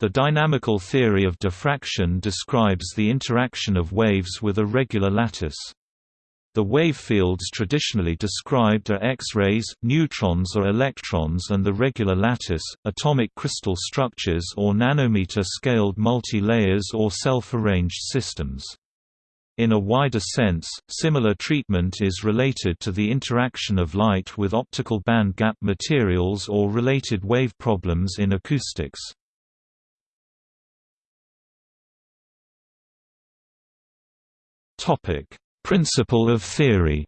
The dynamical theory of diffraction describes the interaction of waves with a regular lattice. The wave fields traditionally described are X-rays, neutrons or electrons and the regular lattice, atomic crystal structures or nanometer-scaled multi-layers or self-arranged systems. In a wider sense, similar treatment is related to the interaction of light with optical band gap materials or related wave problems in acoustics. Topic: Principle of theory.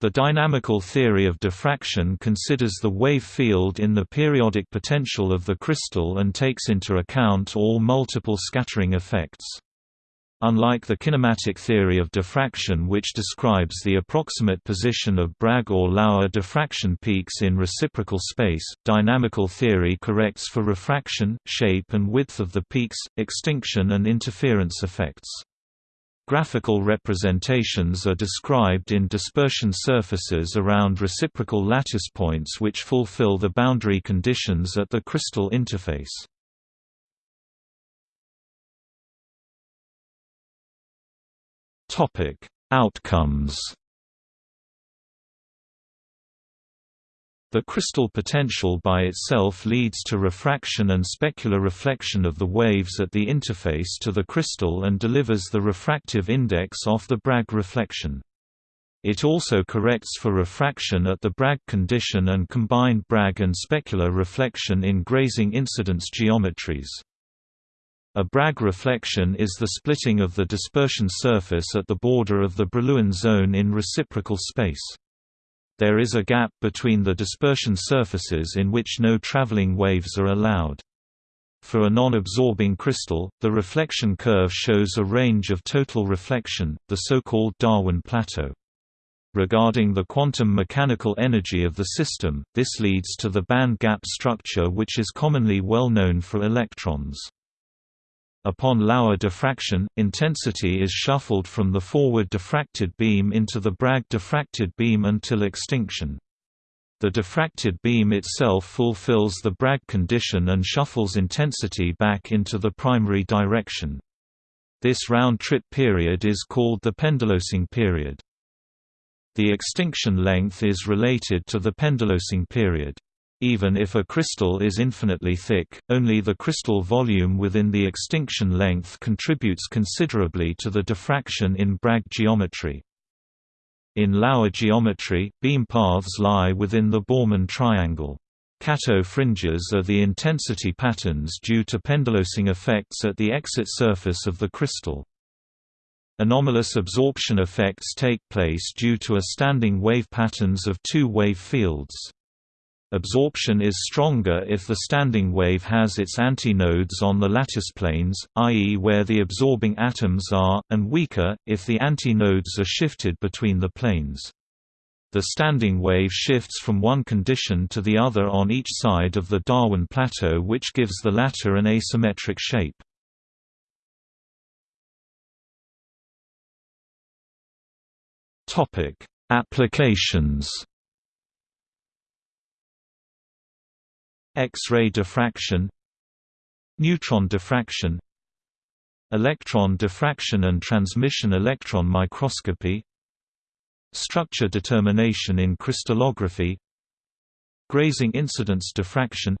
The dynamical theory of diffraction considers the wave field in the periodic potential of the crystal and takes into account all multiple scattering effects. Unlike the kinematic theory of diffraction which describes the approximate position of Bragg or Laue diffraction peaks in reciprocal space, dynamical theory corrects for refraction, shape and width of the peaks, extinction and interference effects. Graphical representations are described in dispersion surfaces around reciprocal lattice points which fulfill the boundary conditions at the crystal interface. Topic: Outcomes. The crystal potential by itself leads to refraction and specular reflection of the waves at the interface to the crystal and delivers the refractive index off the Bragg reflection. It also corrects for refraction at the Bragg condition and combined Bragg and specular reflection in grazing incidence geometries. A Bragg reflection is the splitting of the dispersion surface at the border of the Brillouin zone in reciprocal space. There is a gap between the dispersion surfaces in which no traveling waves are allowed. For a non-absorbing crystal, the reflection curve shows a range of total reflection, the so-called Darwin plateau. Regarding the quantum mechanical energy of the system, this leads to the band gap structure which is commonly well known for electrons. Upon Laue diffraction, intensity is shuffled from the forward diffracted beam into the Bragg diffracted beam until extinction. The diffracted beam itself fulfills the Bragg condition and shuffles intensity back into the primary direction. This round-trip period is called the Pendellösung period. The extinction length is related to the Pendellösung period. Even if a crystal is infinitely thick, only the crystal volume within the extinction length contributes considerably to the diffraction in Bragg geometry. In Laue geometry, beam paths lie within the Borrmann triangle. Kato fringes are the intensity patterns due to Pendellösung effects at the exit surface of the crystal. Anomalous absorption effects take place due to a standing wave patterns of two wave fields. Absorption is stronger if the standing wave has its antinodes on the lattice planes, i.e. where the absorbing atoms are, and weaker, if the antinodes are shifted between the planes. The standing wave shifts from one condition to the other on each side of the Darwin plateau which gives the latter an asymmetric shape. Applications X-ray diffraction Neutron diffraction Electron diffraction and transmission electron microscopy Structure determination in crystallography Grazing incidence diffraction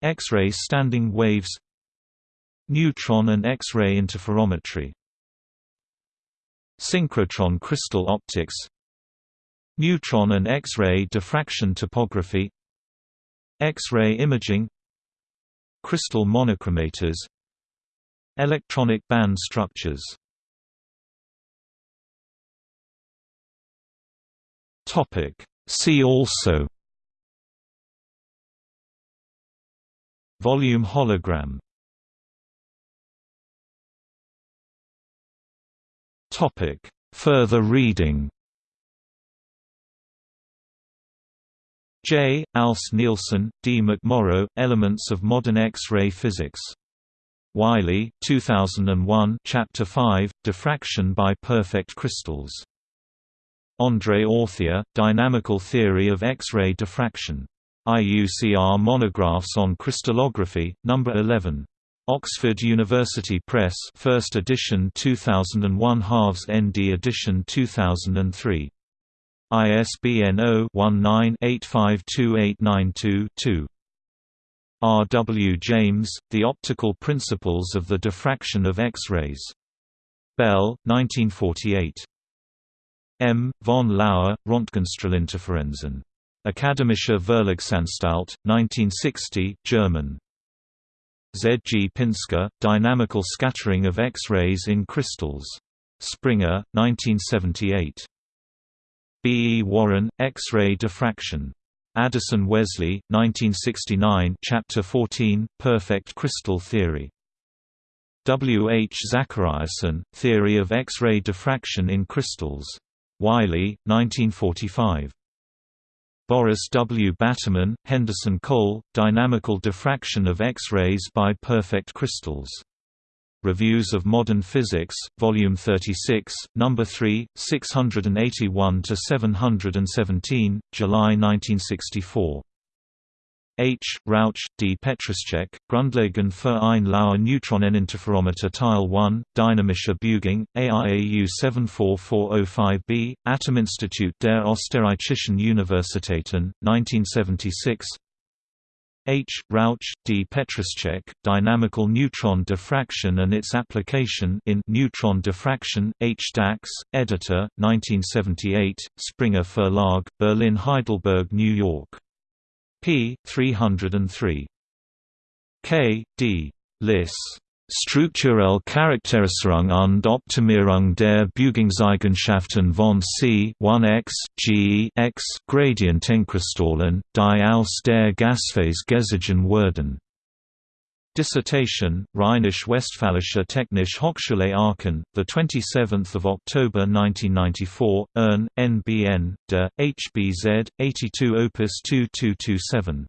X-ray standing waves Neutron and X-ray interferometry Synchrotron crystal optics Neutron and X-ray diffraction topography X-ray imaging Crystal monochromators Electronic band structures. See also Volume hologram Further reading J. Als-Nielsen, D. McMorrow, Elements of Modern X-ray Physics. Wiley, 2001 Chapter 5, Diffraction by Perfect Crystals. André Authier, Dynamical Theory of X-ray Diffraction. IUCR Monographs on Crystallography, No. 11. Oxford University Press 1st edition 2001 halves ND edition 2003. ISBN 0-19-852892-2. R. W. James, The Optical Principles of the Diffraction of X-rays. Bell, 1948. M. von Laue, Röntgenstrahlinterferenzen. Akademische Verlagsanstalt, 1960 German. Z. G. Pinsker, Dynamical Scattering of X-rays in Crystals. Springer, 1978. B. E. Warren, X-ray diffraction. Addison Wesley, 1969 Chapter 14, Perfect Crystal Theory. W. H. Zachariasen, Theory of X-ray diffraction in crystals. Wiley, 1945. Boris W. Batterman, Henderson Cole, Dynamical Diffraction of X-rays by Perfect Crystals. Reviews of Modern Physics, Volume 36, No. 3, 681 to 717, July 1964. H. Rauch, D. Petrascheck, Grundlagen für ein Laue Neutroneninterferometer Teil 1, Dynamische Beugung, AIAU 74405b, Atominstitut der Österreichischen Universitäten, 1976 H. Rauch, D. Petrascheck, Dynamical Neutron Diffraction and its Application in Neutron Diffraction, H. Dachs, Editor, 1978, Springer Verlag, Berlin Heidelberg New York p. 303. K. D. Liss. Strukturelle Charakterisierung und Optimierung der Beugungseigenschaften von C 1x, G x Gradientenkristallen, die aus der Gasphase gesiegen werden. Dissertation, Rheinisch-Westfälische Technische Hochschule Aachen, 27 October 1994, Ern, NBN, de, HBZ, 82 Opus 2227.